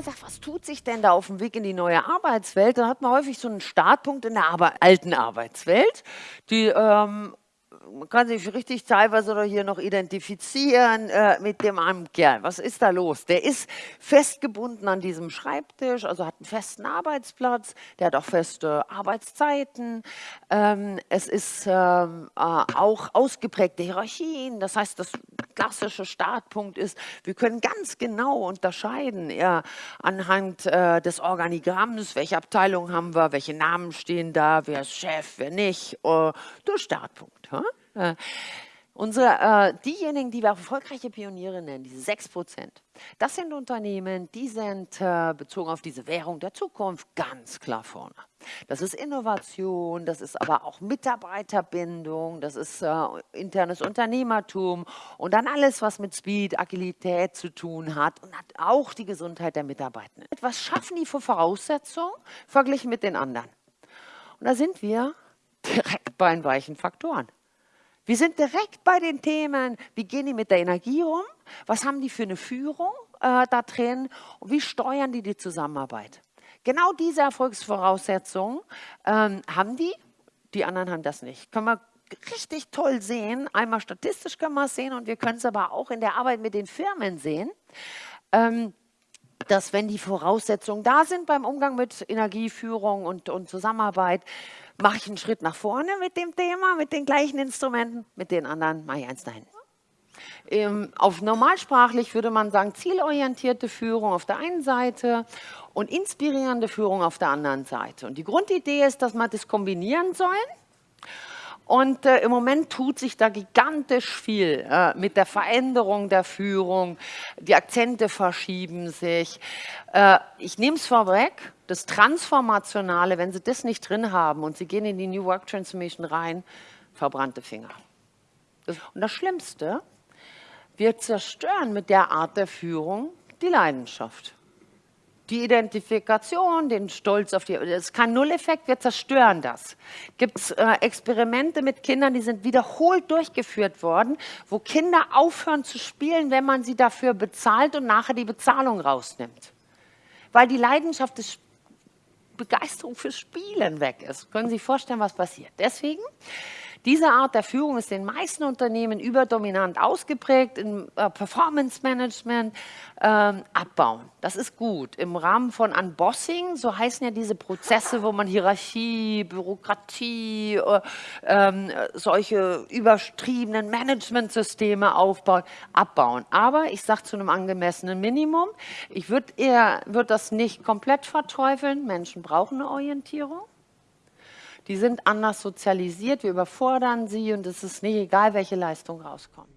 Man sagt, was tut sich denn da auf dem Weg in die neue Arbeitswelt, dann hat man häufig so einen Startpunkt in der Arbe alten Arbeitswelt, die ähm, man kann sich richtig teilweise oder hier noch identifizieren äh, mit dem armen Kerl. Was ist da los? Der ist festgebunden an diesem Schreibtisch, also hat einen festen Arbeitsplatz, der hat auch feste Arbeitszeiten. Ähm, es ist ähm, äh, auch ausgeprägte Hierarchien. Das heißt, das klassische Startpunkt ist, wir können ganz genau unterscheiden ja, anhand äh, des Organigramms, welche Abteilung haben wir, welche Namen stehen da, wer ist Chef, wer nicht, äh, der Startpunkt. Huh? Unsere, äh, diejenigen, die wir erfolgreiche Pioniere nennen, diese 6 Prozent, das sind Unternehmen, die sind äh, bezogen auf diese Währung der Zukunft ganz klar vorne. Das ist Innovation, das ist aber auch Mitarbeiterbindung, das ist äh, internes Unternehmertum und dann alles, was mit Speed, Agilität zu tun hat und hat auch die Gesundheit der Mitarbeitenden. Was schaffen die für Voraussetzungen verglichen mit den anderen? Und da sind wir direkt bei den weichen Faktoren. Wir sind direkt bei den Themen, wie gehen die mit der Energie um, was haben die für eine Führung äh, da drin und wie steuern die die Zusammenarbeit. Genau diese Erfolgsvoraussetzungen ähm, haben die, die anderen haben das nicht. Können wir richtig toll sehen, einmal statistisch können wir es sehen und wir können es aber auch in der Arbeit mit den Firmen sehen. Ähm, dass wenn die Voraussetzungen da sind beim Umgang mit Energieführung und, und Zusammenarbeit, mache ich einen Schritt nach vorne mit dem Thema, mit den gleichen Instrumenten, mit den anderen mache ich eins dahin. Ähm, auf normalsprachlich würde man sagen, zielorientierte Führung auf der einen Seite und inspirierende Führung auf der anderen Seite. Und die Grundidee ist, dass man das kombinieren soll und äh, im Moment tut sich da gigantisch viel äh, mit der Veränderung der Führung. Die Akzente verschieben sich. Äh, ich nehme es vorweg, das Transformationale, wenn Sie das nicht drin haben und Sie gehen in die New Work Transformation rein, verbrannte Finger. Und das Schlimmste, wir zerstören mit der Art der Führung die Leidenschaft die Identifikation, den Stolz auf die, ist kein Nulleffekt, wir zerstören das. Gibt es äh, Experimente mit Kindern, die sind wiederholt durchgeführt worden, wo Kinder aufhören zu spielen, wenn man sie dafür bezahlt und nachher die Bezahlung rausnimmt. Weil die Leidenschaft des Begeisterung fürs Spielen weg ist. Können Sie sich vorstellen, was passiert? Deswegen diese Art der Führung ist in den meisten Unternehmen überdominant ausgeprägt, im äh, Performance Management ähm, abbauen. Das ist gut. Im Rahmen von Unbossing, so heißen ja diese Prozesse, wo man Hierarchie, Bürokratie, äh, äh, solche übertriebenen Managementsysteme aufbaut, abbauen. Aber ich sage zu einem angemessenen Minimum, ich würde würd das nicht komplett verteufeln. Menschen brauchen eine Orientierung die sind anders sozialisiert, wir überfordern sie und es ist nicht egal, welche Leistung rauskommt.